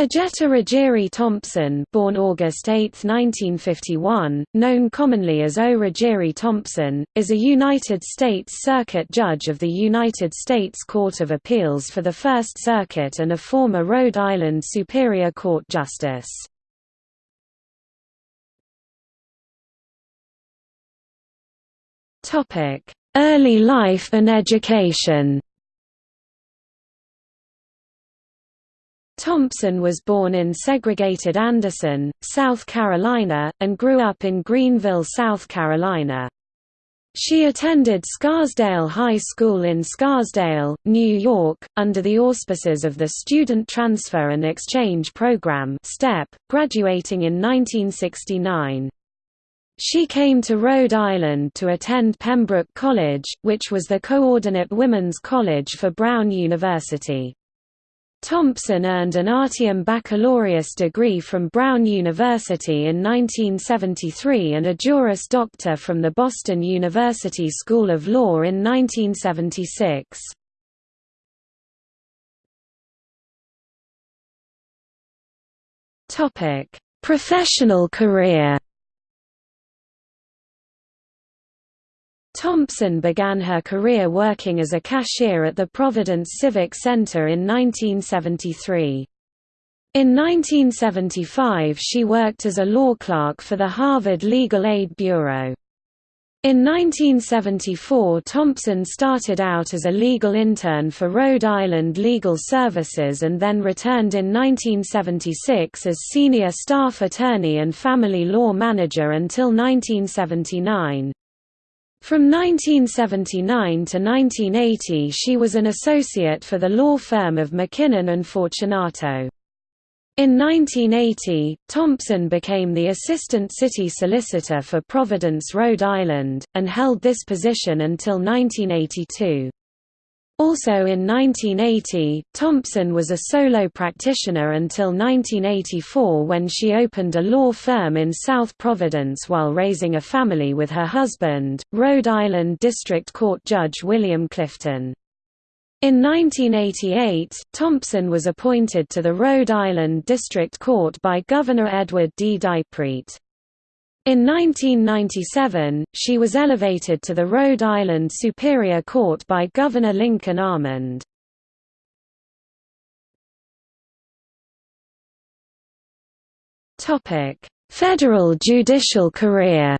Ojetta Rogeriee Thompson born August 8, 1951, known commonly as O. Rogeriee Thompson, is a United States Circuit Judge of the United States Court of Appeals for the First Circuit and a former Rhode Island Superior Court Justice. Early life and education Thompson was born in segregated Anderson, South Carolina, and grew up in Greenville, South Carolina. She attended Scarsdale High School in Scarsdale, New York, under the auspices of the Student Transfer and Exchange Program STEP, graduating in 1969. She came to Rhode Island to attend Pembroke College, which was the coordinate women's college for Brown University. Thompson earned an Artium Baccalaureus degree from Brown University in 1973 and a Juris Doctor from the Boston University School of Law in 1976. Professional career Thompson began her career working as a cashier at the Providence Civic Center in 1973. In 1975 she worked as a law clerk for the Harvard Legal Aid Bureau. In 1974 Thompson started out as a legal intern for Rhode Island Legal Services and then returned in 1976 as senior staff attorney and family law manager until 1979. From 1979 to 1980 she was an associate for the law firm of McKinnon and Fortunato. In 1980, Thompson became the assistant city solicitor for Providence, Rhode Island, and held this position until 1982. Also in 1980, Thompson was a solo practitioner until 1984 when she opened a law firm in South Providence while raising a family with her husband, Rhode Island District Court Judge William Clifton. In 1988, Thompson was appointed to the Rhode Island District Court by Governor Edward D. DiPrete. In 1997, she was elevated to the Rhode Island Superior Court by Governor Lincoln Almond. Federal judicial career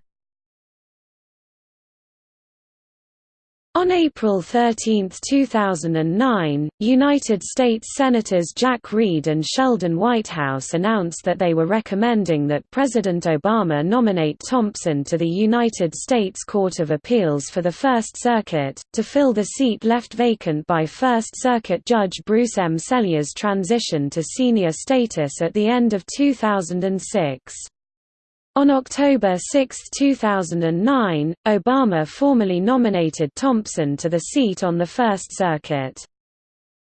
On April 13, 2009, United States Senators Jack Reed and Sheldon Whitehouse announced that they were recommending that President Obama nominate Thompson to the United States Court of Appeals for the First Circuit, to fill the seat left vacant by First Circuit Judge Bruce M. Selya's transition to senior status at the end of 2006. On October 6, 2009, Obama formally nominated Thompson to the seat on the First Circuit.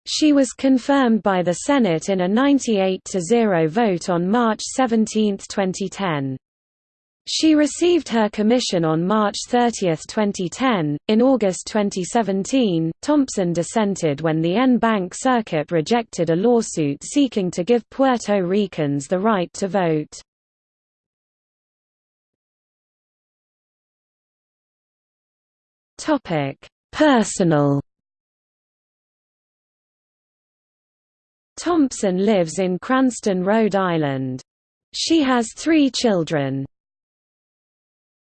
She was confirmed by the Senate in a 98–0 vote on March 17, 2010. She received her commission on March 30, 2010. In August 2017, Thompson dissented when the En Banc Circuit rejected a lawsuit seeking to give Puerto Ricans the right to vote. Topic: Personal. Thompson lives in Cranston, Rhode Island. She has three children.